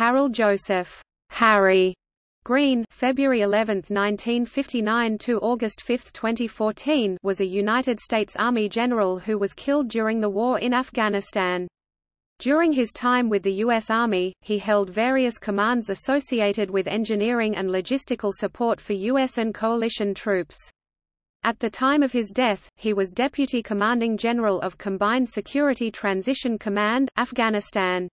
Harold Joseph Harry Greene February 11, 1959 to August 5, 2014 was a United States Army general who was killed during the war in Afghanistan. During his time with the U.S. Army, he held various commands associated with engineering and logistical support for U.S. and coalition troops. At the time of his death, he was Deputy Commanding General of Combined Security Transition Command, Afghanistan.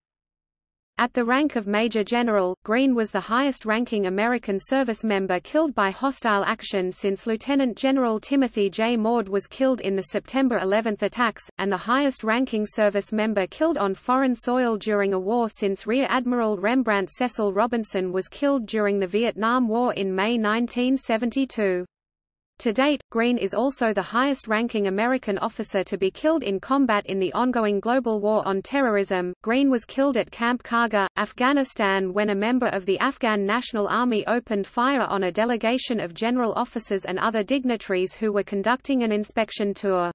At the rank of Major General, Greene was the highest-ranking American service member killed by hostile action since Lieutenant General Timothy J. Maude was killed in the September 11 attacks, and the highest-ranking service member killed on foreign soil during a war since Rear Admiral Rembrandt Cecil Robinson was killed during the Vietnam War in May 1972. To date, Greene is also the highest-ranking American officer to be killed in combat in the ongoing global war on terrorism. Greene was killed at Camp Qargha, Afghanistan when a member of the Afghan National Army opened fire on a delegation of general officers and other dignitaries who were conducting an inspection tour.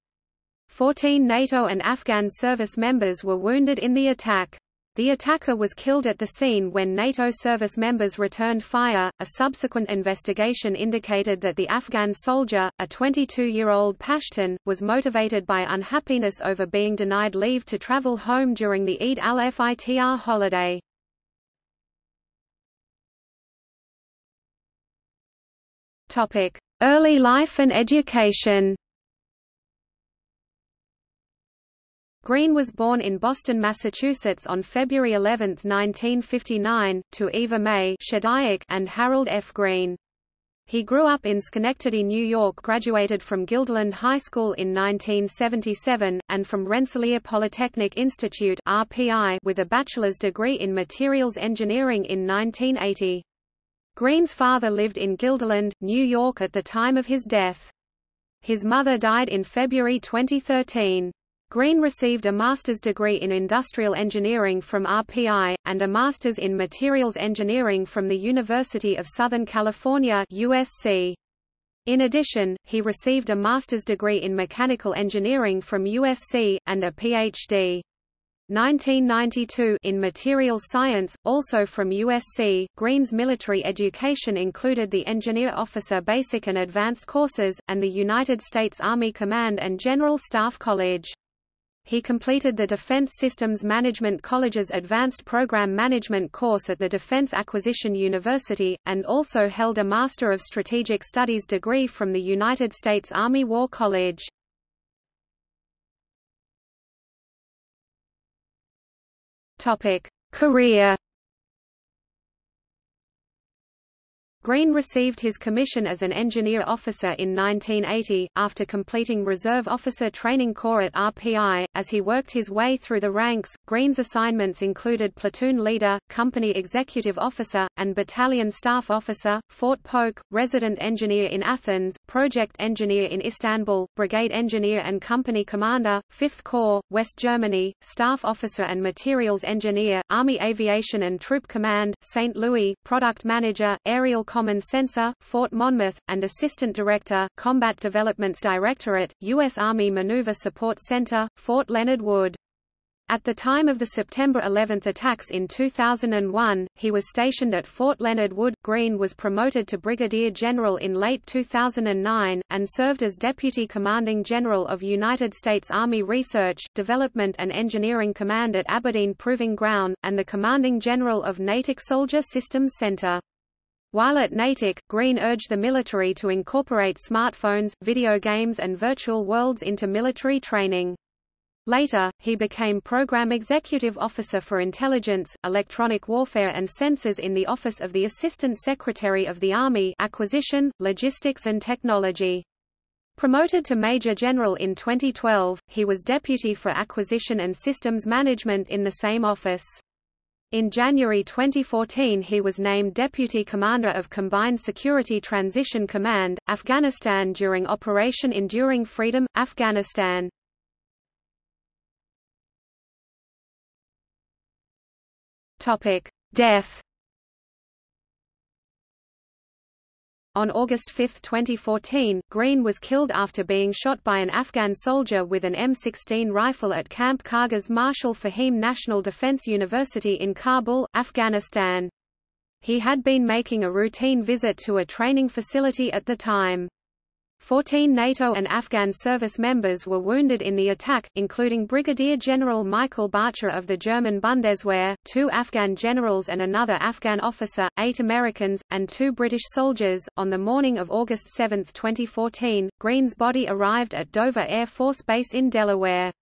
Fourteen NATO and Afghan service members were wounded in the attack. The attacker was killed at the scene when NATO service members returned fire. A subsequent investigation indicated that the Afghan soldier, a 22-year-old Pashtun, was motivated by unhappiness over being denied leave to travel home during the Eid al-Fitr holiday. Topic: Early life and education. Greene was born in Boston, Massachusetts on February 11, 1959, to Eva May and Harold F. Greene. He grew up in Schenectady, New York graduated from Guilderland High School in 1977, and from Rensselaer Polytechnic Institute RPI with a bachelor's degree in materials engineering in 1980. Greene's father lived in Guilderland, New York at the time of his death. His mother died in February 2013. Greene received a master's degree in industrial engineering from RPI, and a master's in materials engineering from the University of Southern California USC. In addition, he received a master's degree in mechanical engineering from USC, and a Ph.D. 1992 in materials science, also from USC. Greene's military education included the Engineer Officer Basic and Advanced courses, and the United States Army Command and General Staff College. He completed the Defense Systems Management College's Advanced Program Management course at the Defense Acquisition University, and also held a Master of Strategic Studies degree from the United States Army War College. Career Greene received his commission as an engineer officer in 1980, after completing Reserve Officer Training Corps at RPI. As he worked his way through the ranks, Greene's assignments included platoon leader, company executive officer, and battalion staff officer, Fort Polk, resident engineer in Athens, project engineer in Istanbul, brigade engineer and company commander, 5th Corps, West Germany, staff officer and materials engineer, Army Aviation and Troop Command, St. Louis, product manager, aerial Common Sensor, Fort Monmouth, and Assistant Director, Combat Developments Directorate, U.S. Army Maneuver Support Center, Fort Leonard Wood. At the time of the September 11 attacks in 2001, he was stationed at Fort Leonard Wood. Greene was promoted to Brigadier General in late 2009, and served as Deputy Commanding General of United States Army Research, Development and Engineering Command at Aberdeen Proving Ground, and the Commanding General of Natick Soldier Systems Center. While at Natick, Greene urged the military to incorporate smartphones, video games and virtual worlds into military training. Later, he became Program Executive Officer for Intelligence, Electronic Warfare and Sensors in the Office of the Assistant Secretary of the Army Acquisition, Logistics and Technology. Promoted to Major General in 2012, he was Deputy for Acquisition and Systems Management in the same office. In January 2014 he was named Deputy Commander of Combined Security Transition Command, Afghanistan during Operation Enduring Freedom, Afghanistan. Death On August 5, 2014, Greene was killed after being shot by an Afghan soldier with an M16 rifle at Camp Karghiz Marshal Fahim National Defense University in Kabul, Afghanistan. He had been making a routine visit to a training facility at the time. Fourteen NATO and Afghan service members were wounded in the attack, including Brigadier General Michael Bartscher of the German Bundeswehr, two Afghan generals and another Afghan officer, eight Americans, and two British soldiers. On the morning of August 7, 2014, Greene's body arrived at Dover Air Force Base in Delaware.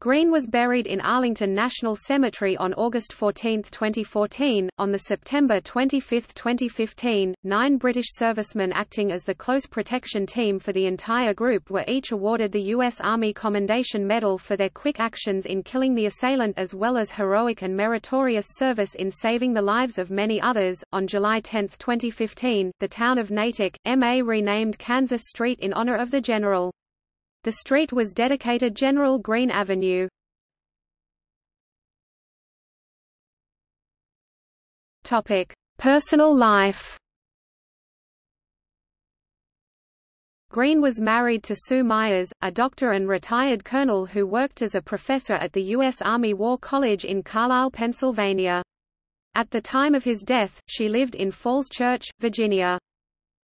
Greene was buried in Arlington National Cemetery on August 14, 2014. On the September 25, 2015, nine British servicemen acting as the close protection team for the entire group were each awarded the U.S. Army Commendation Medal for their quick actions in killing the assailant as well as heroic and meritorious service in saving the lives of many others. On July 10, 2015, the town of Natick, MA renamed Kansas Street in honor of the general. The street was dedicated General Greene Avenue. Topic: Personal life. Greene was married to Sue Myers, a doctor and retired colonel who worked as a professor at the U.S. Army War College in Carlisle, Pennsylvania. At the time of his death, she lived in Falls Church, Virginia.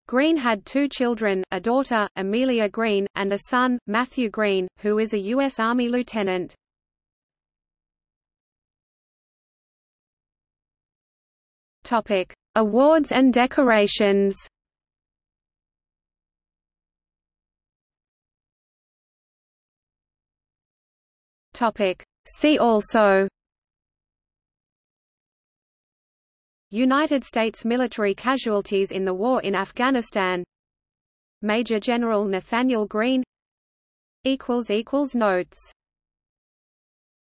Greene had two children, a daughter, Amelia Greene, and a son, Matthew Greene, who is a U.S. Army lieutenant. Topic: Awards and decorations. Topic: See also United States military casualties in the war in Afghanistan. Major General Nathanael Greene Notes